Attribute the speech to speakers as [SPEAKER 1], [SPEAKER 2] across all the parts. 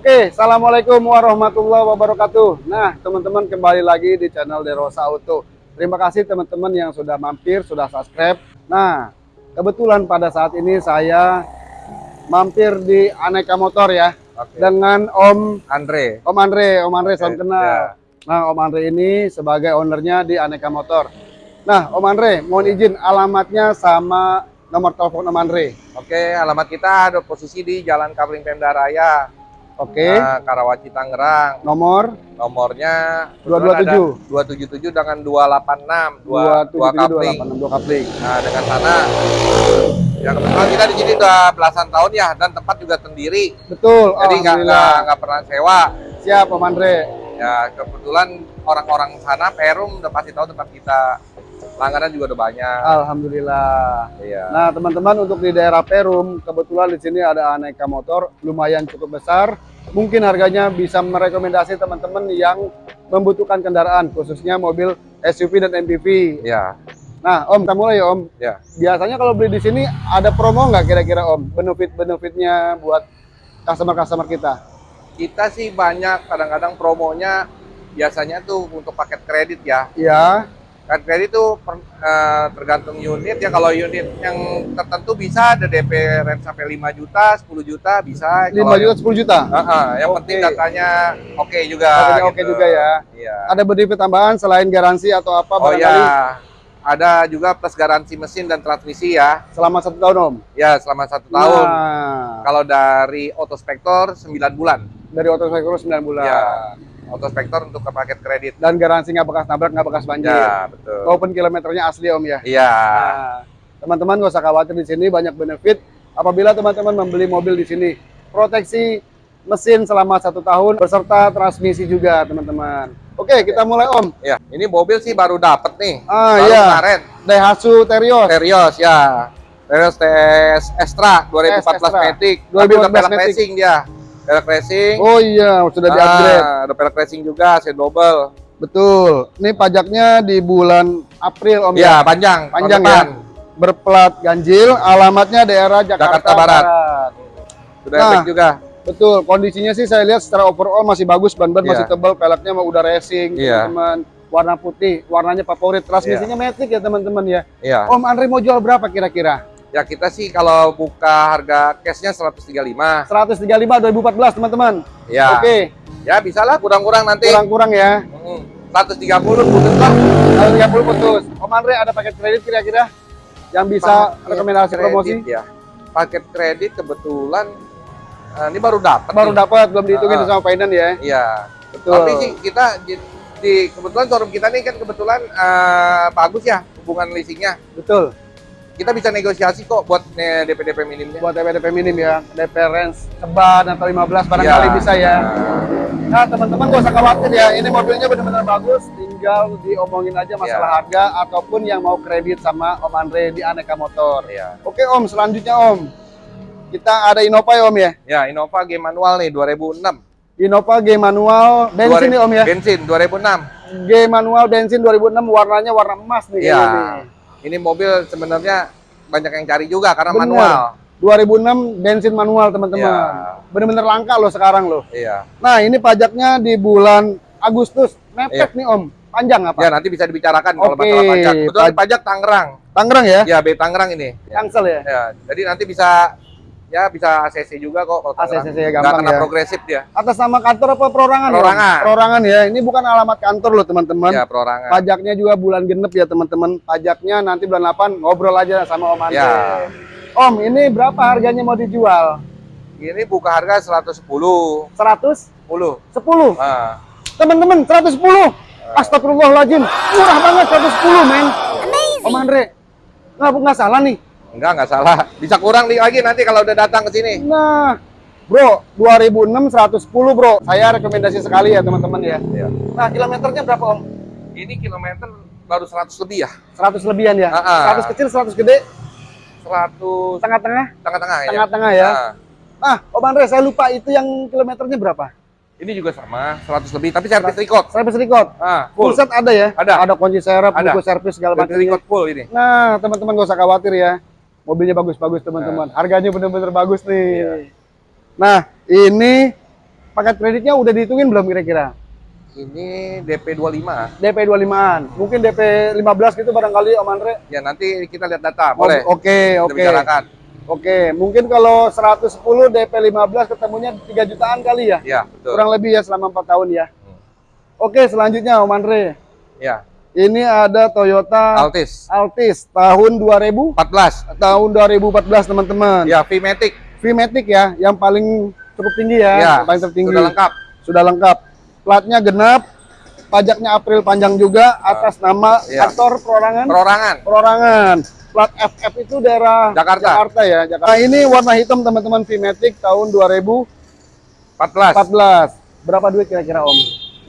[SPEAKER 1] Oke, Assalamualaikum warahmatullahi wabarakatuh. Nah, teman-teman kembali lagi di channel Derosa Auto. Terima kasih teman-teman yang sudah mampir, sudah subscribe. Nah, kebetulan pada saat ini saya mampir di Aneka Motor ya.
[SPEAKER 2] Oke.
[SPEAKER 1] Dengan Om
[SPEAKER 2] Andre.
[SPEAKER 1] Om Andre, Om Andre salam
[SPEAKER 2] Oke,
[SPEAKER 1] kenal.
[SPEAKER 2] ya.
[SPEAKER 1] Nah, Om Andre ini sebagai ownernya di Aneka Motor. Nah, Om Andre, mohon izin alamatnya sama nomor telepon Om Andre.
[SPEAKER 2] Oke, alamat kita ada posisi di Jalan Kapling Pemda Raya.
[SPEAKER 1] Oke,
[SPEAKER 2] Nah, Karawaci Tangerang.
[SPEAKER 1] nomor
[SPEAKER 2] Nomornya
[SPEAKER 1] 227.
[SPEAKER 2] 277 dengan 286 2 2 kapling.
[SPEAKER 1] 277 kapling.
[SPEAKER 2] Nah, dengan sana ya kebetulan kita di sini udah belasan tahun ya dan tempat juga sendiri.
[SPEAKER 1] Betul,
[SPEAKER 2] Jadi nggak nggak nggak pernah sewa.
[SPEAKER 1] Siap Om Andre.
[SPEAKER 2] Ya kebetulan orang-orang sana Perum udah pasti tahu tempat kita. Langganan juga udah banyak.
[SPEAKER 1] Alhamdulillah.
[SPEAKER 2] Iya.
[SPEAKER 1] Nah, teman-teman untuk di daerah Perum, kebetulan di sini ada aneka motor lumayan cukup besar. Mungkin harganya bisa merekomendasi teman-teman yang membutuhkan kendaraan, khususnya mobil SUV dan MPV.
[SPEAKER 2] Iya.
[SPEAKER 1] Nah, Om, kita mulai ya, Om.
[SPEAKER 2] Ya.
[SPEAKER 1] Biasanya kalau beli di sini ada promo nggak kira-kira, Om? Benefit-benefitnya buat customer-customer kita?
[SPEAKER 2] Kita sih banyak kadang-kadang promonya biasanya tuh untuk paket kredit ya.
[SPEAKER 1] Iya,
[SPEAKER 2] Kan kredit tuh per- eh, tergantung unit ya. Kalau unit yang tertentu bisa ada DP rent sampai 5 juta, 10 juta bisa.
[SPEAKER 1] 5
[SPEAKER 2] Kalau
[SPEAKER 1] juta, 10 juta.
[SPEAKER 2] yang- Heeh, yang
[SPEAKER 1] Oke.
[SPEAKER 2] penting datanya oke juga.
[SPEAKER 1] Harganya oke
[SPEAKER 2] gitu.
[SPEAKER 1] juga ya.
[SPEAKER 2] Iya.
[SPEAKER 1] Ada benefit tambahan selain garansi atau apa
[SPEAKER 2] Oh
[SPEAKER 1] barangkali
[SPEAKER 2] ya, ada juga plus garansi mesin dan transmisi ya.
[SPEAKER 1] selama satu tahun, Om?
[SPEAKER 2] Ya selama satu tahun.
[SPEAKER 1] Nah,
[SPEAKER 2] Kalau dari Autospektor 9 bulan.
[SPEAKER 1] dari Autosektor 9 bulan.
[SPEAKER 2] Ya. Autospektor untuk ke paket kredit.
[SPEAKER 1] Dan garansi nggak bekas nabrak, nggak bekas banjir.
[SPEAKER 2] Ya betul.
[SPEAKER 1] Maupun kilometernya asli Om ya.
[SPEAKER 2] Iya.
[SPEAKER 1] Nah, teman-teman nggak usah khawatir di sini banyak benefit apabila teman-teman membeli mobil di sini. Proteksi mesin selama satu tahun beserta transmisi juga teman-teman. Oke, kita mulai Om.
[SPEAKER 2] Ya, ini mobil sih baru dapet nih.
[SPEAKER 1] Ah,
[SPEAKER 2] baru
[SPEAKER 1] iya.
[SPEAKER 2] kemarin.
[SPEAKER 1] Daihatsu Terios.
[SPEAKER 2] Terios ya. Terios TS Extra 2014
[SPEAKER 1] Extra.
[SPEAKER 2] Matic.
[SPEAKER 1] 2014
[SPEAKER 2] Tapi udah pelek
[SPEAKER 1] Matic.
[SPEAKER 2] dia. Pelek racing.
[SPEAKER 1] Oh iya, sudah di-upgrade.
[SPEAKER 2] Ah, Ada pelek racing juga, set double.
[SPEAKER 1] Betul. Ini pajaknya di bulan April Om
[SPEAKER 2] Iya, panjang.
[SPEAKER 1] Panjang ya. Berplat ganjil, alamatnya daerah Jakarta,
[SPEAKER 2] Jakarta Barat. Sudah
[SPEAKER 1] Nah.
[SPEAKER 2] efek juga.
[SPEAKER 1] Betul, kondisinya sih saya lihat secara overall masih bagus, ban-ban
[SPEAKER 2] Iya.
[SPEAKER 1] masih tebal, peleknya mau udah racing,
[SPEAKER 2] Iya.
[SPEAKER 1] teman-teman. Warna putih, warnanya favorit, transmisinya matic ya teman-teman ya.
[SPEAKER 2] Iya.
[SPEAKER 1] Om Andre mau jual berapa kira-kira?
[SPEAKER 2] Ya kita sih kalau buka harga cashnya 135.
[SPEAKER 1] 135 2014 teman-teman.
[SPEAKER 2] Ya.
[SPEAKER 1] Oke,
[SPEAKER 2] Ya bisa lah kurang-kurang nanti.
[SPEAKER 1] kurang-kurang ya.
[SPEAKER 2] Hmm, 130 putus lah.
[SPEAKER 1] Kalau 30 putus. Om Andre ada paket kredit kira-kira yang bisa
[SPEAKER 2] Paket
[SPEAKER 1] rekomendasi
[SPEAKER 2] kredit
[SPEAKER 1] promosi?
[SPEAKER 2] Ya. Paket kredit kebetulan eh, ini baru dapat.
[SPEAKER 1] Baru dapat, belum dihitungin
[SPEAKER 2] Ah.
[SPEAKER 1] sama finance ya.
[SPEAKER 2] Iya.
[SPEAKER 1] Betul.
[SPEAKER 2] Tapi sih kita di, di- kebetulan showroom kita nih kan kebetulan eh, bagus ya hubungan leasingnya.
[SPEAKER 1] Betul.
[SPEAKER 2] Kita bisa negosiasi kok buat eh, DP DP minimnya.
[SPEAKER 1] Buat DP-DP minim ya, DP range seban atau 15 barangkali
[SPEAKER 2] Ya.
[SPEAKER 1] bisa ya. Nah teman-teman gak usah khawatir ya, ini mobilnya benar-benar bagus, tinggal diomongin aja masalah
[SPEAKER 2] Ya.
[SPEAKER 1] harga ataupun yang mau kredit sama Om Andre di Aneka Motor.
[SPEAKER 2] Iya.
[SPEAKER 1] Oke Om, selanjutnya Om, kita ada Innova ya Om ya,
[SPEAKER 2] Ya, Innova G manual nih 2006.
[SPEAKER 1] Innova G manual bensin
[SPEAKER 2] 2000
[SPEAKER 1] nih Om ya,
[SPEAKER 2] Bensin 2006.
[SPEAKER 1] G manual bensin 2006 warnanya warna emas nih kayaknya nih.
[SPEAKER 2] Ini mobil sebenarnya banyak yang cari juga karena
[SPEAKER 1] Bener.
[SPEAKER 2] manual.
[SPEAKER 1] 2006 bensin manual teman-teman,
[SPEAKER 2] Iya.
[SPEAKER 1] bener-bener langka loh sekarang loh.
[SPEAKER 2] Iya.
[SPEAKER 1] Nah ini pajaknya di bulan Agustus, mepet nih Om, panjang apa?
[SPEAKER 2] Ya nanti bisa dibicarakan kalau
[SPEAKER 1] Oke,
[SPEAKER 2] masalah pajak. Betul
[SPEAKER 1] paj-
[SPEAKER 2] pajak Tangerang.
[SPEAKER 1] Tangerang ya,
[SPEAKER 2] Ya, B Tangerang ini. Ya.
[SPEAKER 1] Tangsel ya.
[SPEAKER 2] Ya, jadi nanti bisa ya bisa ACC juga kok kalau.
[SPEAKER 1] ACC ya,
[SPEAKER 2] Nggak
[SPEAKER 1] gampang
[SPEAKER 2] kena
[SPEAKER 1] ya.
[SPEAKER 2] progresif dia.
[SPEAKER 1] Atas nama kantor apa perorangan? ya?
[SPEAKER 2] Perorangan.
[SPEAKER 1] Perorangan ya. Ini bukan alamat kantor loh teman-teman.
[SPEAKER 2] Ya, perorangan.
[SPEAKER 1] Pajaknya juga bulan genep ya teman-teman. Pajaknya nanti bulan 8 ngobrol aja sama Om Andre.
[SPEAKER 2] Ya.
[SPEAKER 1] Om, ini berapa harganya mau dijual?
[SPEAKER 2] Ini buka harga 110.
[SPEAKER 1] 110.
[SPEAKER 2] 10. Nah,
[SPEAKER 1] Teman-teman, 110. Astagfirullahaladzim. Murah banget 110, men. Om Andre. Nggak, nggak salah nih.
[SPEAKER 2] Enggak enggak salah. Bisa kurang nih lagi nanti kalau udah datang ke sini.
[SPEAKER 1] Nah, bro, 2006 110, bro. Saya rekomendasi sekali ya teman-teman ya.
[SPEAKER 2] Ya.
[SPEAKER 1] Nah, kilometernya berapa, Om?
[SPEAKER 2] Ini kilometer baru 100 lebih ya.
[SPEAKER 1] 100 lebihan ya?
[SPEAKER 2] Ah, ah.
[SPEAKER 1] 100 kecil, 100 gede,
[SPEAKER 2] 100
[SPEAKER 1] tengah-tengah?
[SPEAKER 2] tengah-tengah ya.
[SPEAKER 1] Tengah-tengah ya.
[SPEAKER 2] Nah,
[SPEAKER 1] Ah, Om Andre, saya lupa itu yang kilometernya berapa?
[SPEAKER 2] ini juga sama 100 lebih tapi servis record.
[SPEAKER 1] Service record.
[SPEAKER 2] Ah,
[SPEAKER 1] Full
[SPEAKER 2] full.
[SPEAKER 1] set ada ya?
[SPEAKER 2] Ada.
[SPEAKER 1] Ada kunci serep,
[SPEAKER 2] Ada.
[SPEAKER 1] buku servis segala
[SPEAKER 2] Servis
[SPEAKER 1] macam.
[SPEAKER 2] record full ini.
[SPEAKER 1] Nah, teman-teman gak usah khawatir ya. Mobilnya bagus-bagus teman-teman. Harganya bener-bener bagus nih.
[SPEAKER 2] Iya.
[SPEAKER 1] Nah, ini paket kreditnya udah dihitungin belum kira-kira?
[SPEAKER 2] Ini DP 25.
[SPEAKER 1] DP 25-an. Mungkin DP 15 gitu barangkali Om Andre.
[SPEAKER 2] Ya nanti kita lihat data, boleh.
[SPEAKER 1] Oke, oke.
[SPEAKER 2] bicarakan.
[SPEAKER 1] Oke, mungkin kalau 110 DP 15 ketemunya 3 jutaan kali ya?
[SPEAKER 2] Ya, betul.
[SPEAKER 1] Kurang lebih ya selama 4 tahun ya.
[SPEAKER 2] Hmm.
[SPEAKER 1] Oke, selanjutnya Om Andre.
[SPEAKER 2] Ya,
[SPEAKER 1] Ini ada Toyota
[SPEAKER 2] Altis
[SPEAKER 1] Altis tahun 2000
[SPEAKER 2] 14.
[SPEAKER 1] tahun 2014 teman-teman.
[SPEAKER 2] Ya, V-Matic.
[SPEAKER 1] V-Matic ya, yang paling cukup tinggi ya,
[SPEAKER 2] Ya,
[SPEAKER 1] yang paling tertinggi.
[SPEAKER 2] sudah lengkap.
[SPEAKER 1] Sudah lengkap. Platnya genap, pajaknya April panjang juga atas nama
[SPEAKER 2] ya.
[SPEAKER 1] aktor perorangan.
[SPEAKER 2] Perorangan.
[SPEAKER 1] Perorangan. Plat FF itu daerah
[SPEAKER 2] Jakarta.
[SPEAKER 1] ya. Jakarta. Nah, ini warna hitam teman-teman V-Matic tahun 2014.
[SPEAKER 2] 14.
[SPEAKER 1] Berapa duit kira-kira Om?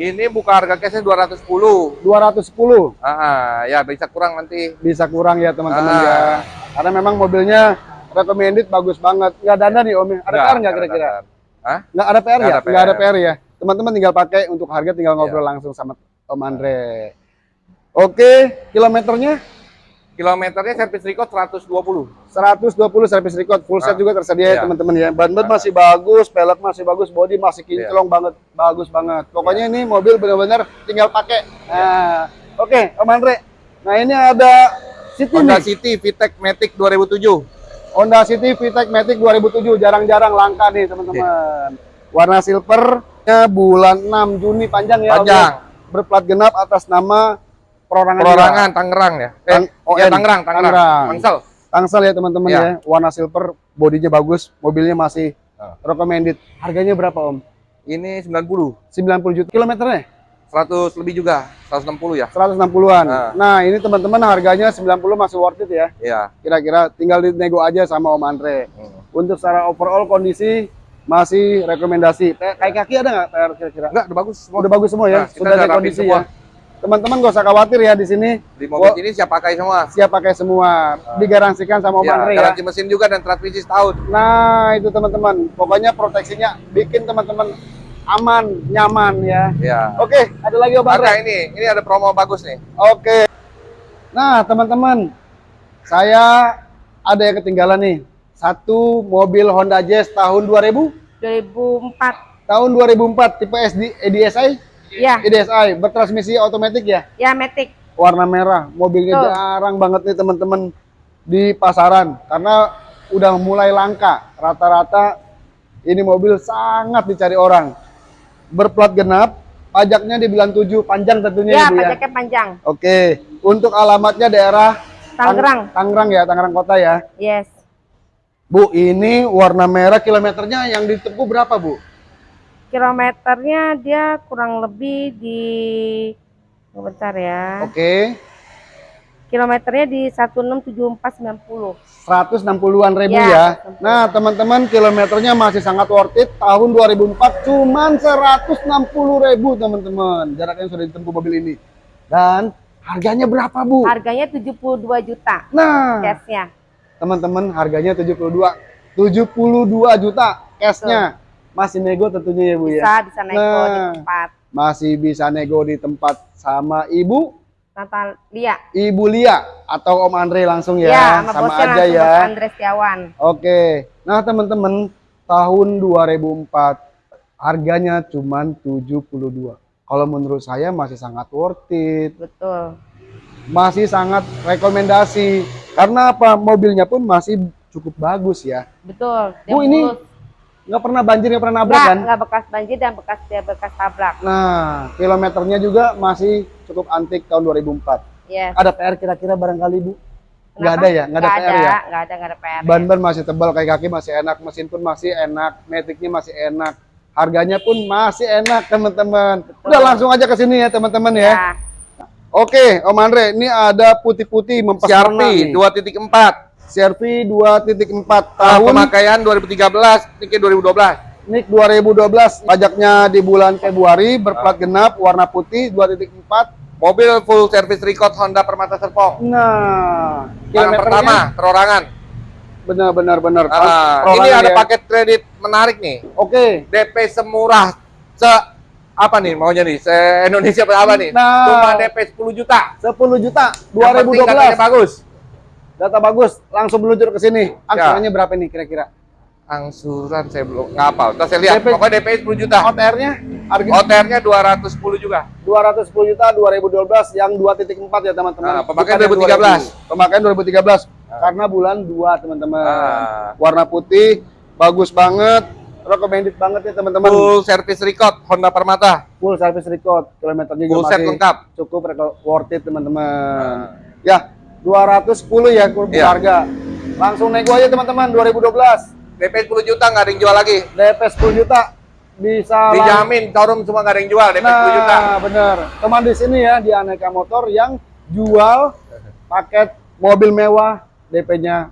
[SPEAKER 2] Ini buka harga cashnya 210.
[SPEAKER 1] 210.
[SPEAKER 2] Ah, ah, ya bisa kurang nanti.
[SPEAKER 1] Bisa kurang ya teman-teman
[SPEAKER 2] Ah.
[SPEAKER 1] ya. Karena memang mobilnya recommended bagus banget. Nggak dana nih Om. ya? Ada PR nggak kira-kira?
[SPEAKER 2] Hah?
[SPEAKER 1] Nggak ada PR
[SPEAKER 2] Nggak
[SPEAKER 1] ya?
[SPEAKER 2] ada
[SPEAKER 1] Nggak ada
[SPEAKER 2] PR.
[SPEAKER 1] PR ya. Teman-teman tinggal pakai untuk harga tinggal ngobrol langsung sama Om Andre. Oke, kilometernya
[SPEAKER 2] Kilometernya servis record 120.
[SPEAKER 1] 120 servis record, full set
[SPEAKER 2] Ah,
[SPEAKER 1] juga tersedia ya
[SPEAKER 2] iya.
[SPEAKER 1] teman-teman ya. Ban-ban
[SPEAKER 2] Ah.
[SPEAKER 1] masih bagus, pelek masih bagus, body masih
[SPEAKER 2] Iya.
[SPEAKER 1] kinclong banget, bagus banget. Pokoknya ini mobil benar-benar tinggal pakai. Nah, oke, Om Andre. Nah, ini ada City
[SPEAKER 2] Honda
[SPEAKER 1] nih.
[SPEAKER 2] City VTEC Matic 2007.
[SPEAKER 1] Honda City VTEC Matic 2007 jarang-jarang langka nih teman-teman. Warna silvernya bulan 6 Juni panjang ya. Ya.
[SPEAKER 2] Panjang.
[SPEAKER 1] Berplat genap atas nama perorangan.
[SPEAKER 2] Perorangan Tangerang ya. Eh,
[SPEAKER 1] Tang-
[SPEAKER 2] ya. Tangerang, Tangerang.
[SPEAKER 1] Tangerang.
[SPEAKER 2] Tangsel.
[SPEAKER 1] Tangsel ya teman-teman
[SPEAKER 2] Ya.
[SPEAKER 1] ya. Warna silver, bodinya bagus, mobilnya masih
[SPEAKER 2] Ah.
[SPEAKER 1] recommended. Harganya berapa Om?
[SPEAKER 2] Ini 90.
[SPEAKER 1] 90 juta kilometernya?
[SPEAKER 2] 100 lebih juga, 160 ya.
[SPEAKER 1] 160-an.
[SPEAKER 2] Ah.
[SPEAKER 1] Nah, ini teman-teman harganya 90 masih worth it ya.
[SPEAKER 2] Iya.
[SPEAKER 1] Kira-kira tinggal dinego aja sama Om Andre.
[SPEAKER 2] Hmm.
[SPEAKER 1] Untuk secara overall kondisi masih rekomendasi. Kayak kaki ada nggak kira-kira?
[SPEAKER 2] Enggak, udah bagus semua.
[SPEAKER 1] Udah bagus semua ya.
[SPEAKER 2] Nah,
[SPEAKER 1] Sudah
[SPEAKER 2] udah
[SPEAKER 1] ada kondisi
[SPEAKER 2] semua.
[SPEAKER 1] ya. Teman-teman gak usah khawatir ya di sini.
[SPEAKER 2] Di mobil ini siap pakai semua.
[SPEAKER 1] Siap pakai semua. Digaransikan sama Om
[SPEAKER 2] Ya,
[SPEAKER 1] Andre ya.
[SPEAKER 2] garansi mesin juga dan transmisi setahun.
[SPEAKER 1] Nah, itu teman-teman. Pokoknya proteksinya bikin teman-teman aman, nyaman ya.
[SPEAKER 2] Ya.
[SPEAKER 1] Oke, ada lagi Om.
[SPEAKER 2] Maka ini, ini ada promo bagus nih.
[SPEAKER 1] Oke. Nah, teman-teman, saya ada yang ketinggalan nih. Satu mobil Honda Jazz tahun 2000,
[SPEAKER 3] 2004.
[SPEAKER 1] tahun 2004 tipe SD EDSI,
[SPEAKER 3] Ya,
[SPEAKER 1] EDSI bertransmisi otomatis ya,
[SPEAKER 3] ya Matic.
[SPEAKER 1] warna merah. Mobilnya
[SPEAKER 3] Betul.
[SPEAKER 1] jarang banget nih teman-teman di pasaran karena udah mulai langka. Rata-rata ini mobil sangat dicari orang. Berplat genap, pajaknya dibilang 7, panjang tentunya
[SPEAKER 3] Ya,
[SPEAKER 1] Ibu ya.
[SPEAKER 3] pajaknya panjang.
[SPEAKER 1] Oke, untuk alamatnya daerah Tang-
[SPEAKER 3] Tangerang.
[SPEAKER 1] Tangerang ya, Tangerang Kota ya.
[SPEAKER 3] Yes.
[SPEAKER 1] Bu, ini warna merah kilometernya yang ditempuh berapa, Bu?
[SPEAKER 3] Kilometernya dia kurang lebih di bentar ya.
[SPEAKER 1] Oke,
[SPEAKER 3] Kilometernya di 167490.
[SPEAKER 1] 160-an ribu
[SPEAKER 3] Ya,
[SPEAKER 1] ya.
[SPEAKER 3] 160.
[SPEAKER 1] Nah, teman-teman, kilometernya masih sangat worth it. Tahun 2004 cuman 160 ribu, teman-teman. Jaraknya sudah ditempuh mobil ini. Dan harganya berapa, Bu?
[SPEAKER 3] Harganya 72 juta
[SPEAKER 1] Nah,
[SPEAKER 3] cashnya.
[SPEAKER 1] teman-teman, harganya 72 72 juta cashnya. Masih nego tentunya ya, Bu ya.
[SPEAKER 3] Bisa bisa nego di
[SPEAKER 1] Nah.
[SPEAKER 3] tempat.
[SPEAKER 1] Masih bisa nego di tempat sama Ibu
[SPEAKER 3] Natalia.
[SPEAKER 1] Ibu Lia atau Om Andre langsung ya,
[SPEAKER 3] Ya, sama,
[SPEAKER 1] sama aja ya.
[SPEAKER 3] Bos Andre Setiawan.
[SPEAKER 1] Oke. Nah, teman-teman, tahun 2004 harganya cuman 72. Kalau menurut saya masih sangat worth it,
[SPEAKER 3] Betul.
[SPEAKER 1] masih sangat rekomendasi. Karena apa? Mobilnya pun masih cukup bagus ya.
[SPEAKER 3] Betul.
[SPEAKER 1] Bu, ini. Nggak pernah banjir, nggak pernah nabrak
[SPEAKER 3] Nggak,
[SPEAKER 1] kan?
[SPEAKER 3] nggak bekas banjir dan bekas dia bekas tabrak.
[SPEAKER 1] Nah, kilometernya juga masih cukup antik tahun 2004.
[SPEAKER 3] Yes.
[SPEAKER 1] Ada PR kira-kira barangkali, Bu? Nggak ada ya? Nggak ada PR ya?
[SPEAKER 3] Nggak ada, nggak ada PR.
[SPEAKER 1] Ban-ban masih tebal, kayak kaki masih enak, mesin pun masih enak, metiknya masih enak, harganya pun masih enak teman-teman. Udah langsung aja ke sini ya teman-teman ya.
[SPEAKER 3] Ya.
[SPEAKER 1] Oke, Om Andre, ini ada putih-putih mempesona
[SPEAKER 2] CRV
[SPEAKER 1] nih.
[SPEAKER 2] 2.4.
[SPEAKER 1] CRV 2.4
[SPEAKER 2] Tahun
[SPEAKER 1] tahun
[SPEAKER 2] pemakaian 2013, ini 2012.
[SPEAKER 1] NIK 2012, pajaknya di bulan Februari, berplat genap, warna putih 2.4.
[SPEAKER 2] Mobil full service record Honda Permata Serpong.
[SPEAKER 1] Nah,
[SPEAKER 2] Barang pertama, perorangan.
[SPEAKER 1] benar-benar benar.
[SPEAKER 2] Ah, ini
[SPEAKER 1] Perorangan
[SPEAKER 2] ada
[SPEAKER 1] ya.
[SPEAKER 2] paket kredit menarik nih.
[SPEAKER 1] Oke.
[SPEAKER 2] DP semurah se apa nih maunya nih? Se Indonesia berapa nih?
[SPEAKER 1] Nah.
[SPEAKER 2] Cuma DP 10 juta.
[SPEAKER 1] 10 juta
[SPEAKER 2] Yang penting katanya
[SPEAKER 1] 2012.
[SPEAKER 2] bagus.
[SPEAKER 1] Data bagus, langsung meluncur ke sini. Angsurannya berapa nih kira-kira?
[SPEAKER 2] Angsuran saya belum nggak. Ntar saya lihat.
[SPEAKER 1] DP
[SPEAKER 2] Pokoknya DP 10 juta.
[SPEAKER 1] OTR-nya harga
[SPEAKER 2] OTR-nya 210 juga.
[SPEAKER 1] 210 juta 2012 yang 2.4 ya teman-teman.
[SPEAKER 2] Ah, pemakaian
[SPEAKER 1] Bukan yang
[SPEAKER 2] 2013.
[SPEAKER 1] 2000. Pemakaian 2013 karena bulan 2 teman-teman.
[SPEAKER 2] Ah.
[SPEAKER 1] Warna putih, bagus banget, recommended banget ya teman-teman.
[SPEAKER 2] Full service record Honda Permata.
[SPEAKER 1] Full service record, kilometernya juga
[SPEAKER 2] Full set lengkap.
[SPEAKER 1] cukup worth it teman-teman.
[SPEAKER 2] Ah.
[SPEAKER 1] Ya, 210 ya kurang
[SPEAKER 2] Iya.
[SPEAKER 1] harga. Langsung nego aja teman-teman 2012.
[SPEAKER 2] DP 10 juta nggak ada yang jual lagi.
[SPEAKER 1] DP 10 juta bisa
[SPEAKER 2] Dijamin showroom semua nggak ada yang jual DP 10 juta.
[SPEAKER 1] Nah, bener. Teman di sini ya di Aneka Motor yang jual paket mobil mewah DP-nya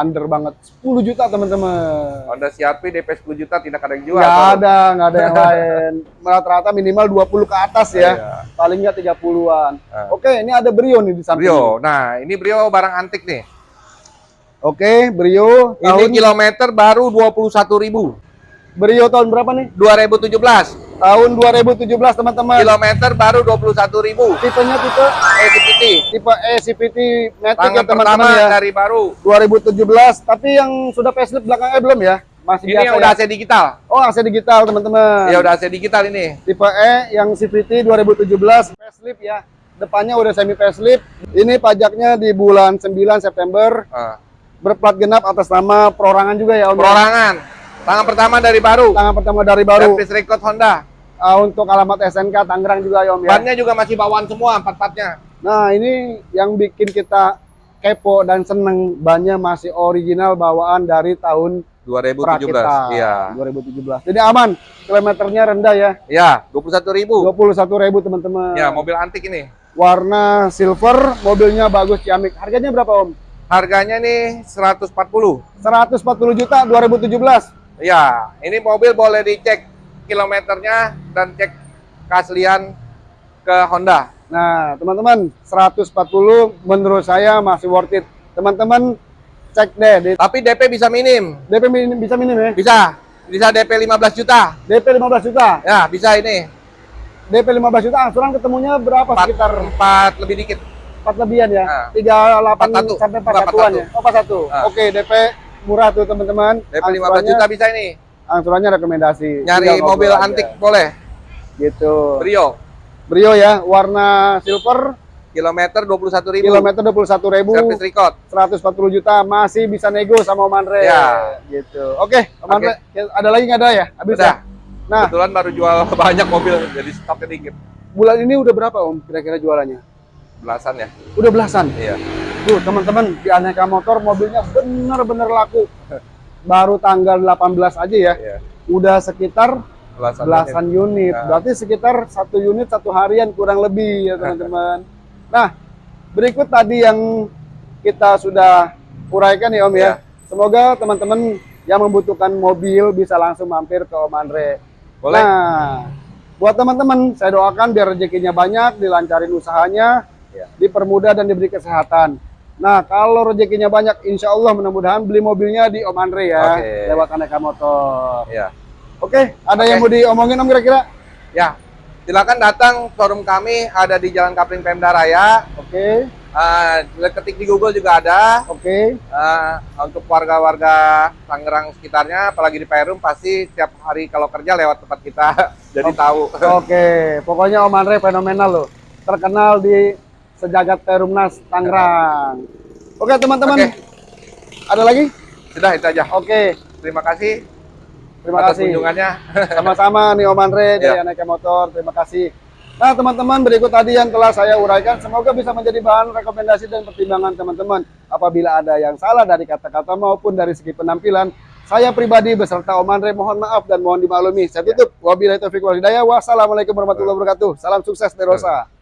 [SPEAKER 1] under banget 10 juta teman-teman.
[SPEAKER 2] Honda CRV DP 10 juta tidak ada yang jual. Showroom.
[SPEAKER 1] ada, nggak ada yang lain. Rata-rata minimal 20 ke atas ya.
[SPEAKER 2] Iya.
[SPEAKER 1] Paling nggak 30-an.
[SPEAKER 2] Ah.
[SPEAKER 1] Oke, ini ada Brio nih di samping.
[SPEAKER 2] Brio. Nah, ini Brio barang antik nih.
[SPEAKER 1] Oke, Brio
[SPEAKER 2] Ini
[SPEAKER 1] tahun
[SPEAKER 2] kilometer baru 21.000.
[SPEAKER 1] Brio tahun berapa nih?
[SPEAKER 2] 2017.
[SPEAKER 1] Tahun 2017 teman-teman.
[SPEAKER 2] Kilometer baru 21.000.
[SPEAKER 1] Tipenya tipe
[SPEAKER 2] ECPT.
[SPEAKER 1] tipe E CVT Matic ya teman-teman ya.
[SPEAKER 2] dari baru.
[SPEAKER 1] 2017, tapi yang sudah facelift belakangnya belum ya? Masih
[SPEAKER 2] Ini
[SPEAKER 1] biasa
[SPEAKER 2] yang udah
[SPEAKER 1] ya?
[SPEAKER 2] AC digital.
[SPEAKER 1] Oh, AC digital teman-teman.
[SPEAKER 2] Ya udah AC digital ini.
[SPEAKER 1] Tipe E yang CVT 2017 facelift ya. Depannya udah semi facelift. Ini pajaknya di bulan 9 September.
[SPEAKER 2] Ah.
[SPEAKER 1] Berplat genap atas nama perorangan juga ya Om. ya?
[SPEAKER 2] Perorangan. Tangan pertama dari baru.
[SPEAKER 1] Tangan pertama dari baru.
[SPEAKER 2] Service record Honda.
[SPEAKER 1] Ah, untuk alamat SNK Tangerang juga ya Om ya.
[SPEAKER 2] Bannya juga masih bawaan semua empat-empatnya.
[SPEAKER 1] Nah, ini yang bikin kita kepo dan seneng bannya masih original bawaan dari tahun
[SPEAKER 2] 2017.
[SPEAKER 1] Prakita
[SPEAKER 2] Iya.
[SPEAKER 1] 2017. Jadi aman, kilometernya rendah ya.
[SPEAKER 2] Ya, 21.000.
[SPEAKER 1] 21.000 teman-teman.
[SPEAKER 2] Ya, mobil antik ini.
[SPEAKER 1] Warna silver, mobilnya bagus ciamik. Harganya berapa Om?
[SPEAKER 2] Harganya nih 140.
[SPEAKER 1] 140 juta 2017.
[SPEAKER 2] Ya, ini mobil boleh dicek kilometernya dan cek keaslian ke Honda.
[SPEAKER 1] Nah, teman-teman, 140 menurut saya masih worth it. Teman-teman cek deh di
[SPEAKER 2] Tapi DP bisa minim.
[SPEAKER 1] DP minim, bisa minim ya.
[SPEAKER 2] Bisa. Bisa DP 15 juta.
[SPEAKER 1] DP 15 juta.
[SPEAKER 2] Ya, bisa ini.
[SPEAKER 1] DP 15 juta angsuran ketemunya berapa?
[SPEAKER 2] Empat,
[SPEAKER 1] Sekitar
[SPEAKER 2] empat lebih dikit.
[SPEAKER 1] 4 lebihan ya.
[SPEAKER 2] Nah.
[SPEAKER 1] 38
[SPEAKER 2] 41.
[SPEAKER 1] sampai 41
[SPEAKER 2] Enggak,
[SPEAKER 1] an ya. Oh, 41.
[SPEAKER 2] Nah.
[SPEAKER 1] Oke, DP murah tuh teman-teman.
[SPEAKER 2] DP 15
[SPEAKER 1] Angsurannya-
[SPEAKER 2] juta bisa ini.
[SPEAKER 1] Angsurannya rekomendasi.
[SPEAKER 2] Nyari mobil
[SPEAKER 1] aja.
[SPEAKER 2] antik boleh.
[SPEAKER 1] Gitu.
[SPEAKER 2] Brio.
[SPEAKER 1] Brio ya, warna silver,
[SPEAKER 2] Kilometer 21.000.
[SPEAKER 1] kilometer 21.000,
[SPEAKER 2] Service record.
[SPEAKER 1] 140 juta, masih bisa nego sama Om Andre.
[SPEAKER 2] Ya.
[SPEAKER 1] Gitu. Oke, Om
[SPEAKER 2] Oke.
[SPEAKER 1] Andre, ada lagi nggak ada ya? Habis
[SPEAKER 2] Udah.
[SPEAKER 1] ya? Nah,
[SPEAKER 2] Kebetulan baru jual banyak mobil, jadi stoknya dikit.
[SPEAKER 1] bulan ini udah berapa Om kira-kira jualannya?
[SPEAKER 2] Belasan ya.
[SPEAKER 1] Udah belasan.
[SPEAKER 2] Iya.
[SPEAKER 1] Tuh, teman-teman, di Aneka Motor mobilnya bener-bener laku. Baru tanggal 18 aja ya.
[SPEAKER 2] Iya.
[SPEAKER 1] Udah sekitar
[SPEAKER 2] Belasan.
[SPEAKER 1] belasan unit.
[SPEAKER 2] Nah.
[SPEAKER 1] Berarti sekitar satu unit satu harian kurang lebih ya teman-teman. Nah, berikut tadi yang kita sudah uraikan ya Om ya.
[SPEAKER 2] Ya.
[SPEAKER 1] Semoga teman-teman yang membutuhkan mobil bisa langsung mampir ke Om Andre.
[SPEAKER 2] Boleh.
[SPEAKER 1] Nah, buat teman-teman saya doakan biar rezekinya banyak, dilancarin usahanya,
[SPEAKER 2] Ya.
[SPEAKER 1] dipermudah dan diberi kesehatan. Nah, kalau rezekinya banyak, insya Allah mudah-mudahan beli mobilnya di Om Andre ya,
[SPEAKER 2] Oke.
[SPEAKER 1] lewat Aneka Motor.
[SPEAKER 2] Iya.
[SPEAKER 1] Oke, ada
[SPEAKER 2] Oke.
[SPEAKER 1] yang mau diomongin Om kira-kira?
[SPEAKER 2] Ya. Silakan datang showroom kami ada di Jalan Kapling Pemda Raya.
[SPEAKER 1] Oke,
[SPEAKER 2] Eh, ketik di Google juga ada.
[SPEAKER 1] oke.
[SPEAKER 2] Eh, untuk warga-warga Tangerang sekitarnya, apalagi di Perum, pasti tiap hari kalau kerja lewat tempat kita, jadi tahu.
[SPEAKER 1] Oke, pokoknya Om Andre fenomenal loh. Terkenal di sejagat Perumnas Tangerang. Oke, teman-teman.
[SPEAKER 2] Oke.
[SPEAKER 1] Ada lagi?
[SPEAKER 2] Sudah itu aja.
[SPEAKER 1] Oke,
[SPEAKER 2] Terima kasih
[SPEAKER 1] terima
[SPEAKER 2] atas
[SPEAKER 1] kasih.
[SPEAKER 2] kunjungannya.
[SPEAKER 1] Sama-sama nih Om Andre dari
[SPEAKER 2] Ya.
[SPEAKER 1] Aneka Motor. Terima kasih. Nah, teman-teman, berikut tadi yang telah saya uraikan. Semoga bisa menjadi bahan rekomendasi dan pertimbangan teman-teman. Apabila ada yang salah dari kata-kata maupun dari segi penampilan, saya pribadi beserta Om Andre mohon maaf dan mohon dimaklumi. Saya tutup. Wabillahi taufiq wal hidayah. Wassalamualaikum warahmatullahi wabarakatuh. Salam sukses dari Rosa.